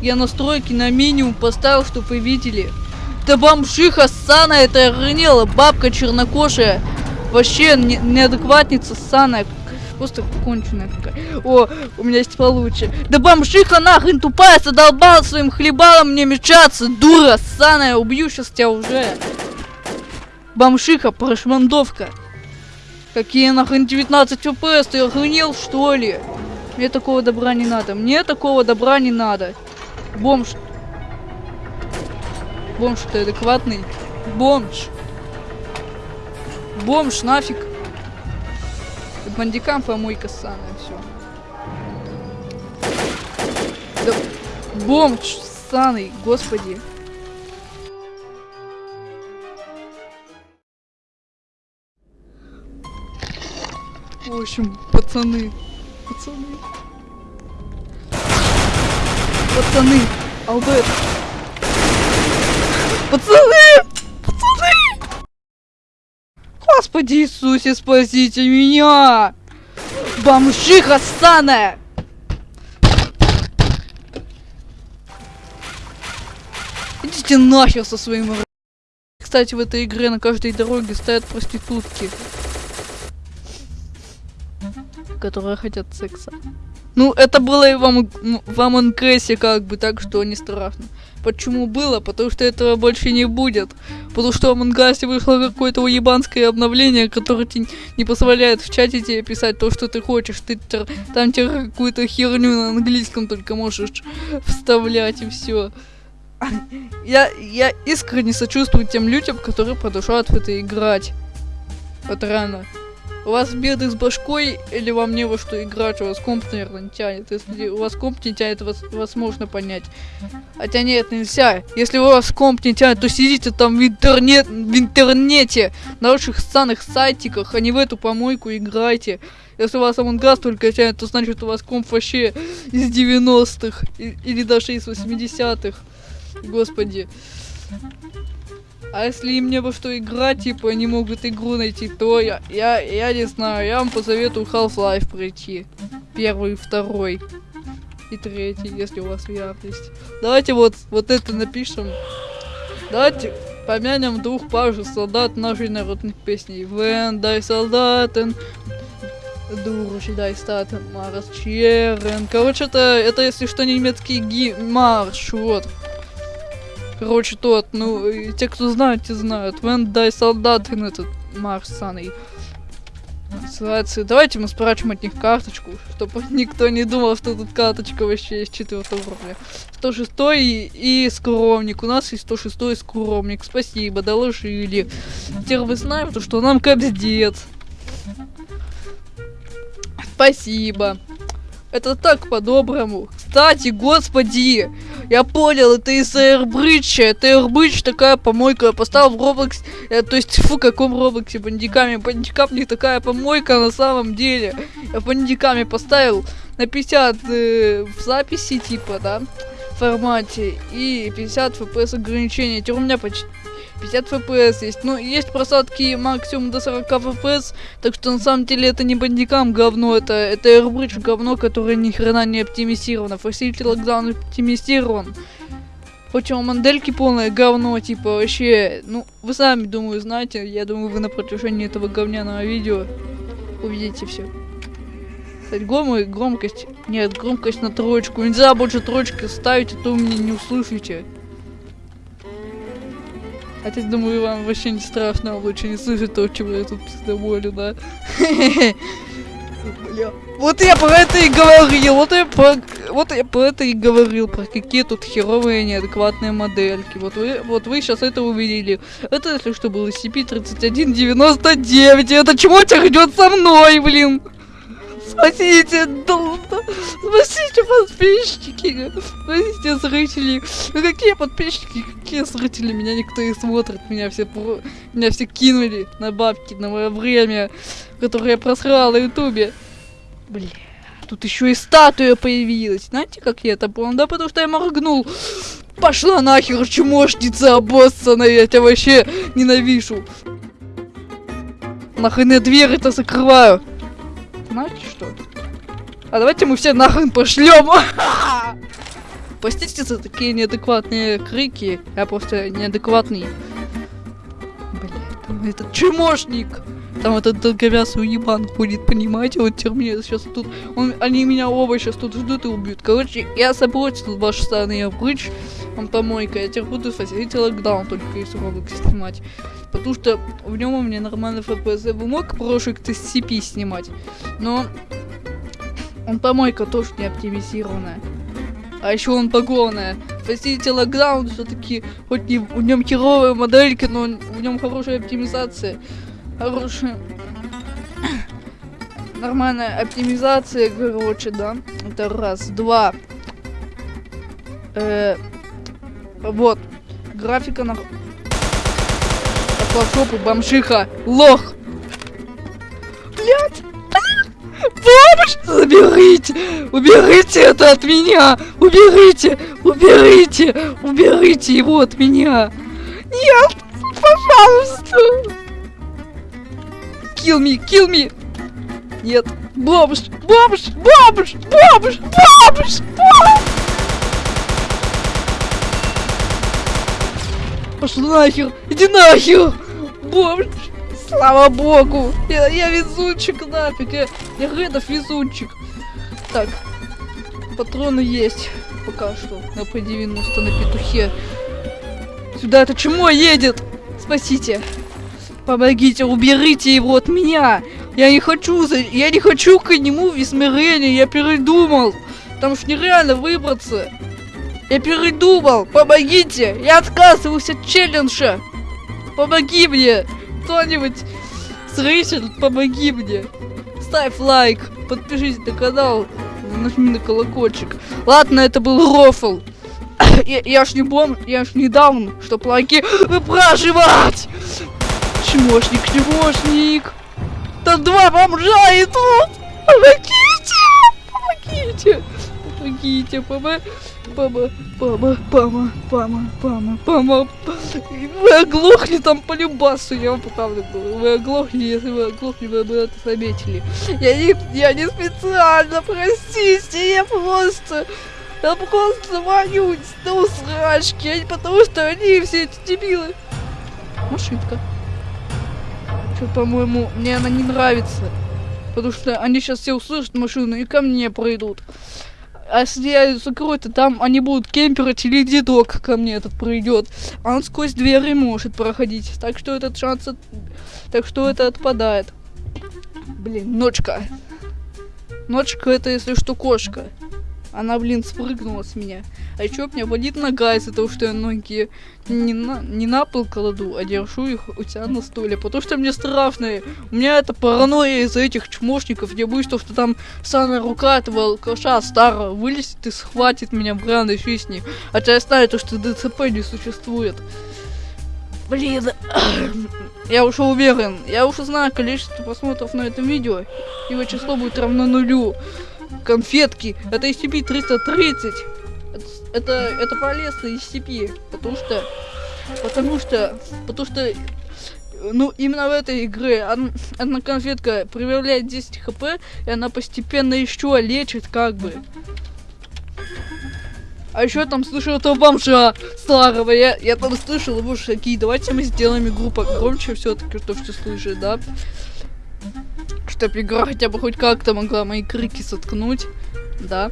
Я настройки на минимум поставил, чтобы вы видели. Да бомжиха ссаная, это охренела, бабка чернокожая. Вообще не, неадекватница ссаная. Просто конченая какая. О, у меня есть получше. Да бомжиха нахрен тупая, задолбала своим хлебалом мне мечаться. Дура ссаная, убью сейчас тебя уже. Бомжиха, прошмандовка. Какие нахрен 19 фпс, ты охренел что ли? Мне такого добра не надо, мне такого добра не надо. Бомж. Бомж, ты адекватный? Бомж. Бомж, нафиг. Бандикам помойка ссаная, все. Да, бомж ссаный, господи. В общем, пацаны, пацаны. Пацаны, Алберт. Пацаны! Пацаны! Господи Иисусе, спасите меня! Бомжиха ссаная! Идите нахер со своим... Кстати, в этой игре на каждой дороге стоят проститутки. Которые хотят секса. Ну, это было и в, Ам- м, в Among Us, как бы, так что не страшно. Почему было? Потому что этого больше не будет. Потому что в Among вышло какое-то уебанское обновление, которое тебе не позволяет в чате тебе писать то, что ты хочешь. Ты там тебе какую-то херню на английском только можешь вставлять и все. Я, я искренне сочувствую тем людям, которые продолжают в это играть. Вот рано. У вас беды с башкой или вам не во что играть, у вас комп, наверное, не тянет. Если у вас комп не тянет, вас, вас можно понять. Хотя нет, нельзя. Если у вас комп не тянет, то сидите там в, интернет, в интернете, на ваших станных сайтиках, а не в эту помойку играйте. Если у вас Us только тянет, то значит у вас комп вообще из 90-х и- или даже из 80-х. Господи. А если им не во что играть, типа, они могут игру найти, то я, я, я не знаю, я вам посоветую Half-Life пройти. Первый, второй и третий, если у вас VR есть. Давайте вот, вот это напишем. Давайте помянем двух же солдат нашей народных песней. Вен, дай солдатен, Дуруш, дай статен, Марс Черен. Короче, это, это если что, немецкий ги марш, вот. Короче, тот, ну, те, кто знают, те знают. Вен дай солдатен этот марш саный. Называется. Давайте мы спрячем от них карточку, чтобы никто не думал, что тут карточка вообще есть четвертого уровня. 106 и, и скромник. У нас есть 106 и скромник. Спасибо, доложили. Теперь вы знаете, что нам капздец. Спасибо. Это так по-доброму. Кстати, господи, я понял, это из Airbridge. Это Airbridge такая помойка. Я поставил в Roblox. э, то есть, фу, каком Роблоксе бандиками. Бандикам не такая помойка на самом деле. Я бандиками поставил на 50 э, в записи, типа, да, формате. И 50 FPS ограничения. Теперь у меня почти 50 FPS есть. Ну, есть просадки максимум до 40 FPS, так что на самом деле это не бандикам говно, это, это Airbridge говно, которое ни хрена не оптимизировано. Facility Lockdown оптимизирован. Хоть у модельки полное говно, типа вообще, ну, вы сами, думаю, знаете, я думаю, вы на протяжении этого говняного видео увидите все. Кстати, гром- громкость, нет, громкость на троечку, нельзя больше троечки ставить, а то вы меня не услышите. Хотя, думаю, вам вообще не страшно, вам лучше не слышать то, чего я тут пиздоболю, да? Бля. Вот я про это и говорил, вот я про, вот я про это и говорил, про какие тут херовые неадекватные модельки. Вот вы, вот вы сейчас это увидели. Это, если что, был SCP-3199, и это чего тебя идет со мной, блин? Спасите, да- спасите подписчики, спасите зрители. Ну какие подписчики, какие зрители, меня никто не смотрит, меня все меня все кинули на бабки, на мое время, которое я просрала на ютубе. Бля, тут еще и статуя появилась. Знаете, как я это понял? Да потому что я моргнул. Пошла нахер, чмошница обоссанная, я тебя вообще ненавижу. Нахрен я дверь это закрываю. Знаете что? А давайте мы все нахрен пошлем. Простите за такие неадекватные крики. Я просто неадекватный. Блядь, там этот чмошник. Там этот долговязый уебан ходит, понимаете? Вот терминатор сейчас тут. Он, они меня оба сейчас тут ждут и убьют. Короче, я запротив ваши стороны прыч. Он помойка. Я теперь буду фасилити локдаун только если Roblox снимать. Потому что в нем у меня нормальный FPS. Я бы мог проект из CP снимать. Но он помойка тоже не оптимизированная. А еще он погонная. Простите, локдаун все-таки, хоть не, в нем херовые модельки, но в нем хорошая оптимизация. Хорошая. Нормальная оптимизация, короче, да. Это раз. Два. Э, вот. Графика на... Пошла бомжиха. Лох. Помощь! Заберите! Уберите это от меня! Уберите! Уберите! Уберите его от меня! Нет! Пожалуйста! Kill me! Kill me! Нет! Бомж! Бомж! Бомж! Бомж! Бомж! Бомж! Пошел нахер! Иди нахер! Бомж! Слава богу! Я, я везунчик нафиг! Я, я Редов везунчик! Так, патроны есть пока что на P90 на петухе. Сюда это чмо едет! Спасите! Помогите, уберите его от меня! Я не хочу, я не хочу к нему в измерение, я передумал! Там ж нереально выбраться! Я передумал! Помогите! Я отказываюсь от челленджа! Помоги мне! Кто-нибудь зритель, помоги мне. Ставь лайк, подпишись на канал, нажми на колокольчик. Ладно, это был рофл. Я, я ж не бом, я ж не даун, чтоб лайки выпрашивать. Чмошник, чмошник. Там два бомжа идут. Помогите, помогите, помогите, помогите. Пама, пама, пама, пама, пама, пама. Вы оглохли там по любасу, я вам правда. Вы оглохли, если вы оглохли, вы бы это заметили. Я не, я не специально, простите, я просто... Я просто вонюсь до усрачки, потому что они все эти дебилы. Машинка. Что, по-моему, мне она не нравится. Потому что они сейчас все услышат машину и ко мне пройдут. А если я закрою, то там они будут кемперить или дедок ко мне этот пройдет. А он сквозь двери может проходить. Так что этот шанс... От... Так что это отпадает. Блин, ночка. Ночка это, если что, кошка. Она, блин, спрыгнула с меня. А еще меня болит нога из-за того, что я ноги не на, не на пол кладу, а держу их у тебя на стуле. Потому что мне страшно. У меня это паранойя из-за этих чмошников. Я боюсь, что, что там самая рука этого алкаша старого вылезет и схватит меня в реальной жизни. Хотя я знаю, то, что ДЦП не существует. Блин, я уже уверен, я уже знаю количество просмотров на этом видео. Его число будет равно нулю конфетки. Это SCP-330. Это, это, полезно SCP, потому что... Потому что... Потому что... Ну, именно в этой игре одна конфетка прибавляет 10 хп, и она постепенно еще лечит, как бы. А еще там слышал этого бомжа старого. Я, я там слышал его шаги. Давайте мы сделаем игру погромче все-таки, что все слышит, да? Чтоб игра хотя бы хоть как-то могла мои крики соткнуть. Да.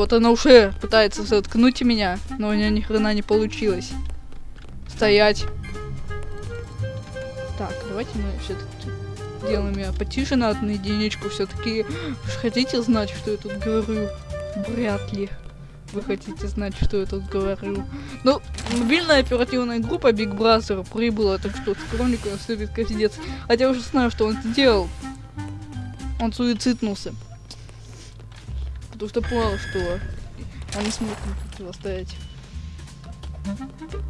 Вот она уже пытается соткнуть меня, но у нее ни хрена не получилось. Стоять. Так, давайте мы все-таки делаем ее потише на одну единичку. Все-таки хотите знать, что я тут говорю? Вряд ли вы хотите знать, что я тут говорю. Ну, мобильная оперативная группа Big Brother прибыла, так что скромнику наступит конец. Хотя я уже знаю, что он сделал. Он суициднулся. Потому что понял, что он не смог противостоять.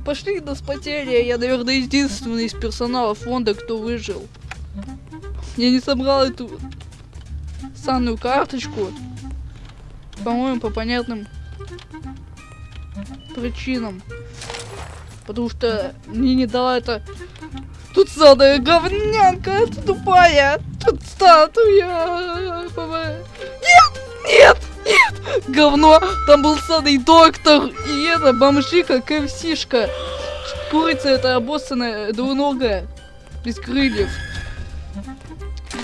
Пошли на спотели, я, наверное, единственный из персонала фонда, кто выжил. Я не собрал эту санную карточку. По-моему, по понятным причинам. Потому что мне не дала это... Тут самая говнянка, тупая. Тут статуя. Нет, нет, говно, там был садый доктор, и это бомжика, КФСишка. Курица это обоссанная, двуногая, без крыльев.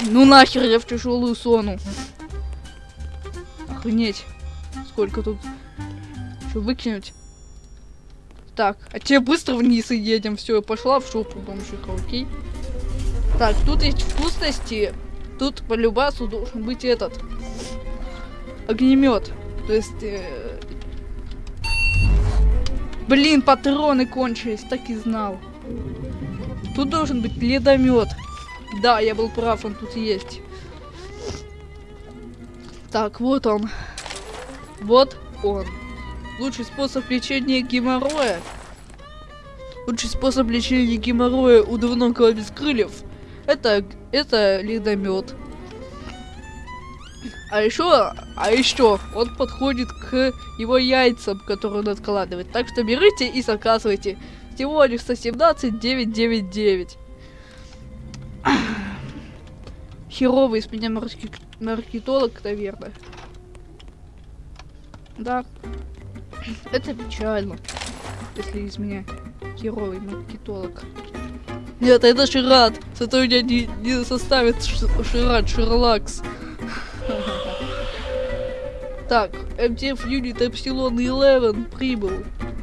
Ну нахер я в тяжелую сону. Охренеть. Сколько тут. Что, выкинуть? Так, а тебе быстро вниз и едем. Все, пошла в шопу бомжиха, окей? Так, тут есть вкусности. Тут по любасу должен быть этот огнемет. То есть. Э... Блин, патроны кончились, так и знал. Тут должен быть ледомет. Да, я был прав, он тут есть. Так, вот он. Вот он. Лучший способ лечения геморроя. Лучший способ лечения геморроя у двуногого без крыльев. Это, это ледомет. А еще, а еще, он подходит к его яйцам, которые он откладывает. Так что берите и заказывайте. Всего лишь 117 999. Херовый из меня марки... маркетолог, наверное. Да. Это печально. Если из меня херовый маркетолог. Нет, это Шират. Зато меня не, не составит Шират, Шерлакс. Так, MTF Unit Epsilon 11 прибыл.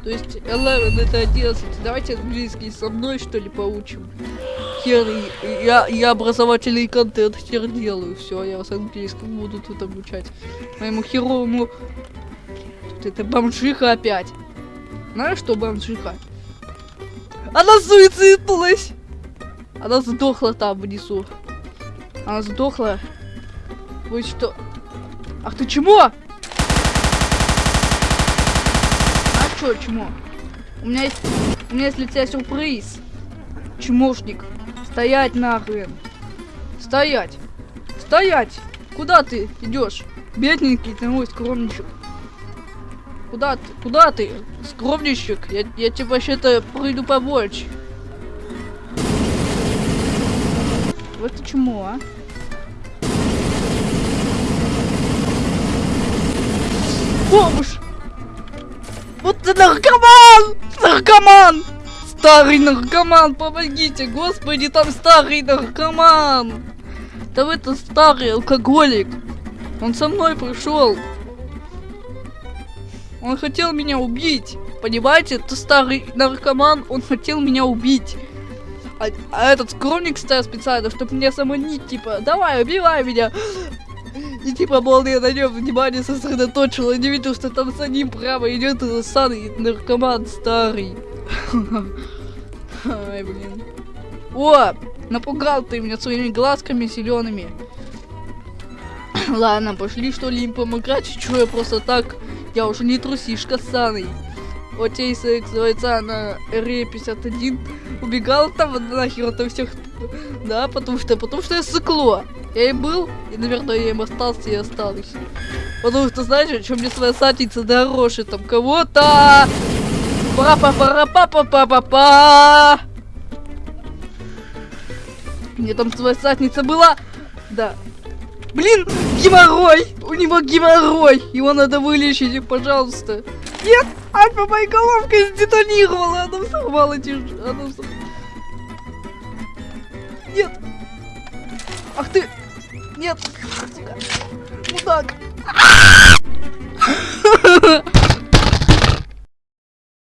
То есть 11 это 11. Давайте английский со мной что ли поучим. Хер, я, я образовательный контент хер делаю. Все, я вас английскому буду тут обучать. Моему херовому... Тут это бомжиха опять. Знаешь что бомжиха? Она суициднулась! Она сдохла там внизу. Она сдохла. Вы что? Ах ты чмо? Что, чмо? У меня есть... У меня есть для тебя сюрприз. Чмошник. Стоять нахрен. Стоять. Стоять. Куда ты идешь? Бедненький ты мой скромничек. Куда ты? Куда ты? Скромничек. Я, я тебе вообще-то приду помочь. Вот ты чмо, а? Бомж! Вот ты наркоман! Наркоман! Старый наркоман, помогите! Господи, там старый наркоман! Там это старый алкоголик. Он со мной пришел. Он хотел меня убить. Понимаете, это старый наркоман, он хотел меня убить. А, а этот скромник стоял специально, чтобы меня самонить, типа, давай, убивай меня. И типа молния на нем внимание сосредоточила, не видел, что там за ним прямо идет саный наркоман старый. Ай, блин. О, напугал ты меня своими глазками зелеными. Ладно, пошли что ли им помогать, что я просто так, я уже не трусишка саный. Окей, секс, бойца на РЕ-51 убегал там нахер от всех, да, потому что, потому что я сыкло. Я и был, и, наверное, я им остался и осталась. Потому что, знаете, чем мне своя сатница дороже там кого-то? пара па пара па па па па па Мне там своя сатница была. Да. Блин, геморрой! У него геморрой! Его надо вылечить, пожалуйста. Нет! Альфа моей головкой сдетонировала! Она взорвала тяж... Она взорвала... Нет! Ах ты! Нет! Мудак!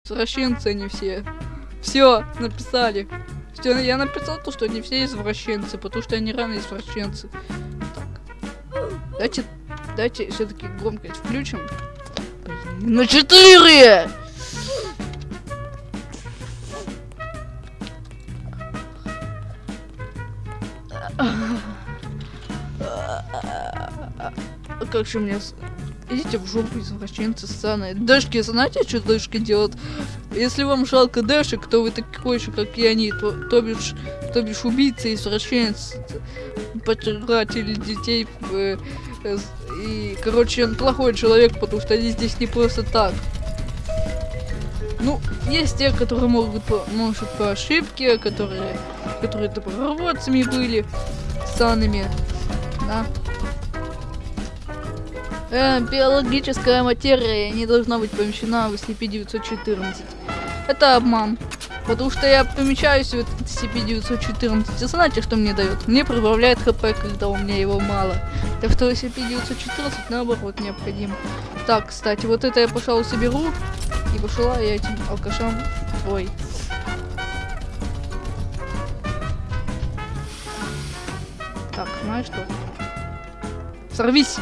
Извращенцы они все. Все, написали. Все, я написал то, что они все извращенцы, потому что они рано извращенцы. Так. Давайте, давайте все-таки громкость включим. На четыре! Как же мне... Идите в жопу, извращенцы ссаные. Дэшки, знаете, что Дэшки делают? Если вам жалко Дэшек, то вы такой же, как и они. То, то бишь, то бишь убийцы, извращенцы, потратили детей. Э, э, и, короче, он плохой человек, потому что они здесь не просто так. Ну, есть те, которые могут, может, по ошибке, которые, которые добровольцами были, санами, да. Э, биологическая материя не должна быть помещена в SCP-914. Это обман. Потому что я помещаюсь в этот SCP-914. И знаете, что мне дает? Мне прибавляет хп, когда у меня его мало. Так что SCP-914 наоборот необходим. Так, кстати, вот это я, пожалуй, соберу. И пошла я этим алкашам. Ой. Так, знаешь что? Сорвись!